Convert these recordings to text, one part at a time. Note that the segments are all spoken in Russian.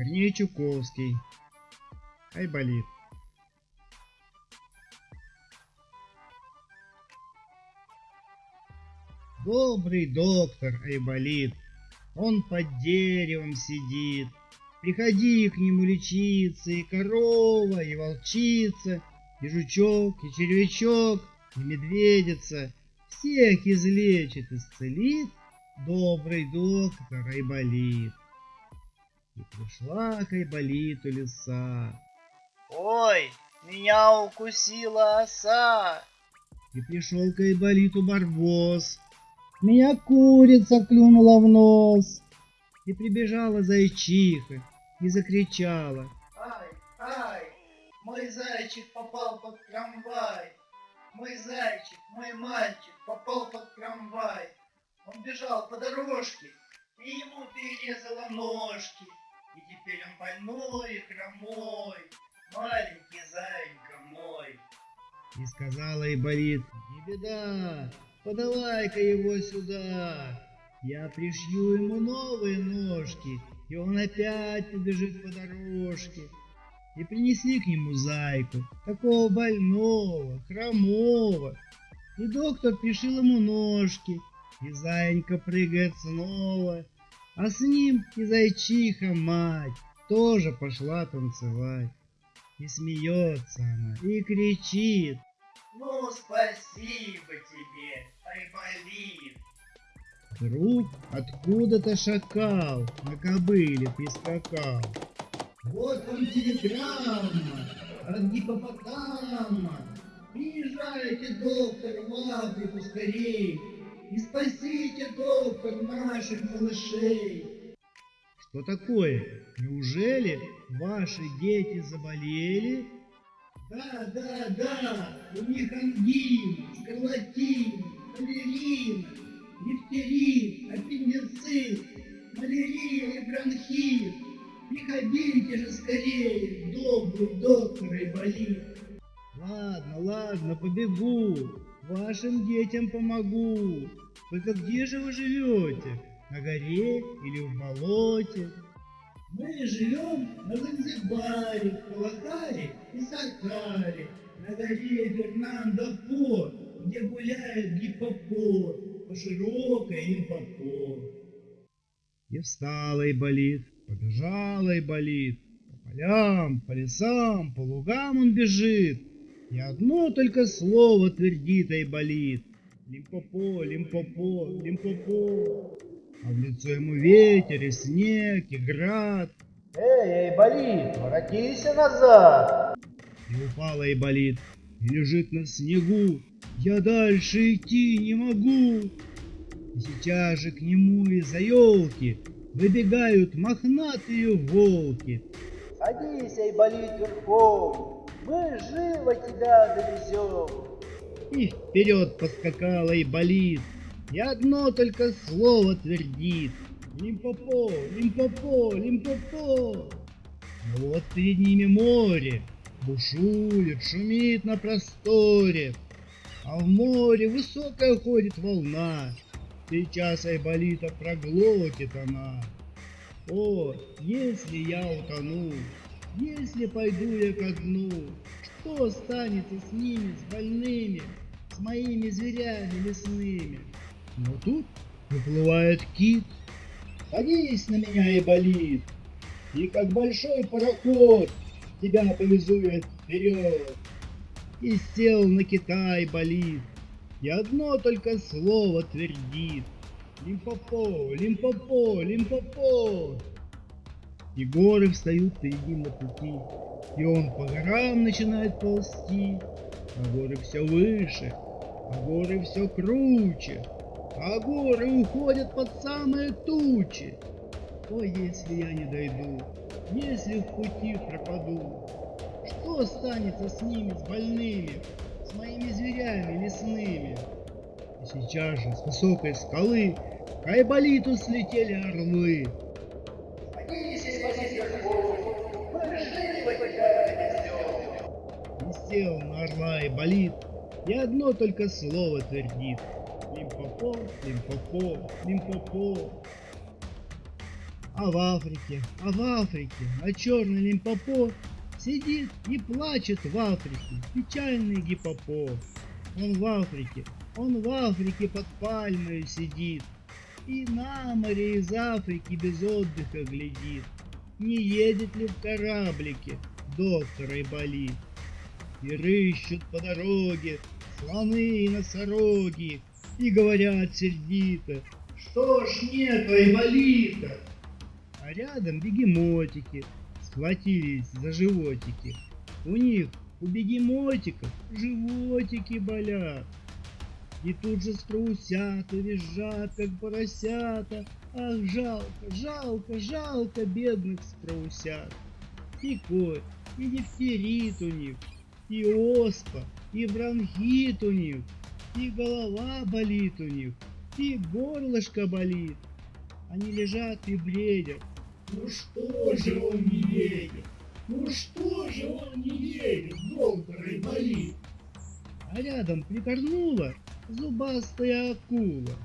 Корней Чуковский. Айболит. Добрый доктор Айболит, он под деревом сидит. Приходи к нему лечиться, и корова, и волчица, и жучок, и червячок, и медведица. Всех излечит, исцелит добрый доктор Айболит. И пришла к Айболиту лиса. Ой, меня укусила оса. И пришел к Айболиту барбос. Меня курица клюнула в нос. И прибежала зайчиха и закричала. Ай, ай, мой зайчик попал под трамвай. Мой зайчик, мой мальчик попал под трамвай. Он бежал по дорожке, и ему перерезала ножки. И теперь он больной хромой, маленький зайка мой. И сказала Айболит, не беда, подавай-ка его сюда. Я пришью ему новые ножки, и он опять побежит по дорожке. И принесли к нему зайку, такого больного, хромого. И доктор пришил ему ножки, и зайка прыгает снова, а с ним и зайчиха мать тоже пошла танцевать. И смеется она, и кричит. Ну, спасибо тебе, Айболит. Вдруг откуда-то шакал на кобыле прискакал. Вот вам телеграмма от гипопотама. Приезжайте, доктор, в Африку скорей и спасите, доктор, наших малышей. Что такое? Неужели ваши дети заболели? Да, да, да, у них ангин, скарлатин, малярин, дифтерит, аппендицит, малярия и бронхит. Приходите же скорее, добрый доктор Айболит. Ладно, ладно, побегу. Вашим детям помогу. Только где же вы живете? На горе или в болоте? Мы живем на Занзибаре, Калахаре и Сакаре, на горе Фернандо По, где гуляет гиппопот, по широкой Лимпопо. И встала и болит, побежала и болит, по полям, по лесам, по лугам он бежит, и одно только слово твердит и болит. Лимпопо, лимпопо, лимпопо. А в лицо ему ветер и снег, и град. Эй, Айболит, воротись назад! И упала и болит, и лежит на снегу. Я дальше идти не могу. И сейчас же к нему из-за елки выбегают мохнатые волки. Садись, Айболит, верхом, мы живо тебя довезем. И вперед поскакала и болит, и одно только слово твердит. Лимпопо, лимпопо, лимпопо. Но вот перед ними море, бушует, шумит на просторе. А в море высокая ходит волна, сейчас Айболита проглотит она. О, если я утону, если пойду я ко дну, что останется с ними, с больными, с моими зверями лесными? Но тут выплывает кит. Садись на меня и болит, и как большой пароход тебя повезу вперед. И сел на кита и болит, и одно только слово твердит. Лимпопо, лимпопо, лимпопо. И горы встают перед на пути, и он по горам начинает ползти, а горы все выше, а горы все круче, а горы уходят под самые тучи. Ой, если я не дойду, если в пути пропаду, что останется с ними, с больными, с моими зверями лесными? И сейчас же с высокой скалы к Айболиту слетели орлы. И сел на орла Айболит, и одно только слово твердит. Лимпопо, лимпопо, лимпопо. А в Африке, а в Африке, а черный лимпопо сидит и плачет в Африке, печальный гипопо. Он в Африке, он в Африке под пальмой сидит, и на море из Африки без отдыха глядит, не едет ли в кораблике доктор Айболит. И рыщут по дороге слоны и носороги, и говорят сердито, что ж нет Айболита? А рядом бегемотики схватились за животики. У них, у бегемотиков, животики болят. И тут же страусята визжат, как поросята. Ах, жалко, жалко, жалко бедных страусят. И кот, и дифтерит у них, и оспа, и бронхит у них, и голова болит у них, и горлышко болит. Они лежат и бредят. Ну что же он не едет? Ну что же он не едет, доктор болит? А рядом прикорнула зубастая акула.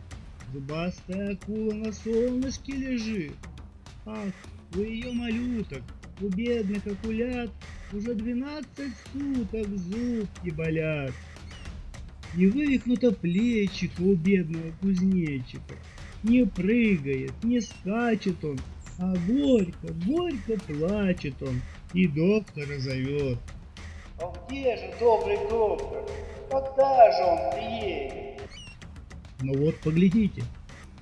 Зубастая акула на солнышке лежит. Ах, у ее малюток, у бедных акулят уже двенадцать суток зубки болят. Не вывихнуто плечико у бедного кузнечика. Не прыгает, не скачет он, а горько, горько плачет он и доктора зовет. А где же добрый доктор? Когда же он приедет? Но вот поглядите,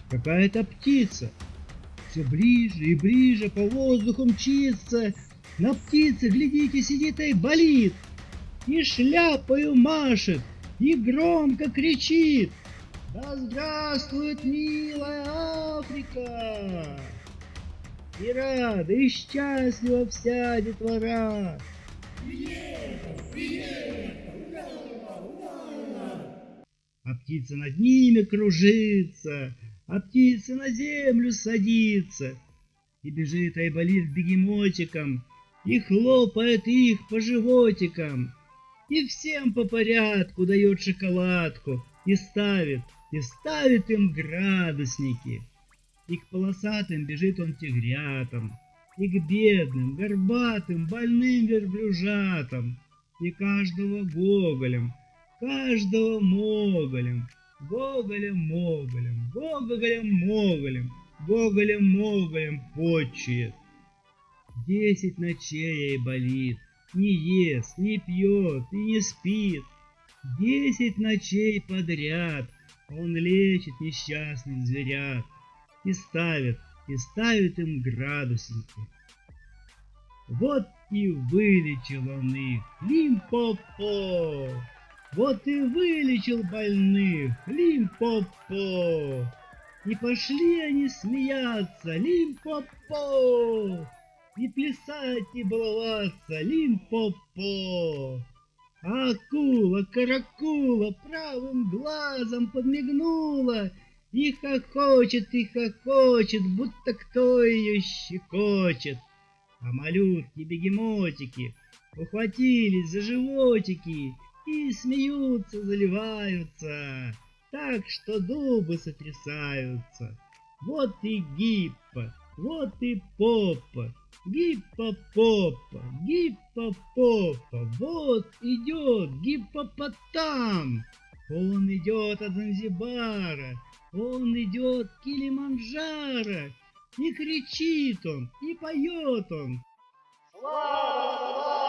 какая-то птица. Все ближе и ближе по воздуху мчится. На птице, глядите, сидит и болит. И шляпою машет, и громко кричит. Да здравствует милая Африка! И рада, и счастлива вся детвора. А птица над ними кружится, а птица на землю садится. И бежит Айболит к бегемотикам, и хлопает их по животикам. И всем по порядку дает шоколадку, и ставит, и ставит им градусники. И к полосатым бежит он тигрятам, и к бедным, горбатым, больным верблюжатам, и каждого гоголем, каждого моголем, гоголем-моголем, гоголем-моголем, гоголем-моголем почует. Десять ночей ей болит, не ест, не пьет и не спит. Десять ночей подряд он лечит несчастных зверят и ставит, и ставит им градусники. Вот и вылечил он их, Лимпопо! Вот и вылечил больных, Лимпопо! И пошли они смеяться, Лимпопо! И плясать, и баловаться, Лимпопо! Акула, каракула правым глазом подмигнула и хохочет, и хохочет, будто кто ее щекочет. А малютки-бегемотики ухватились за животики и смеются, заливаются, так что дубы сотрясаются. Вот и гиппа, вот и попа, гиппопопа, гиппопопа, вот идет гиппопотам. Он идет от Занзибара, он идет Килиманджаро, и кричит он, и поет он. Слава!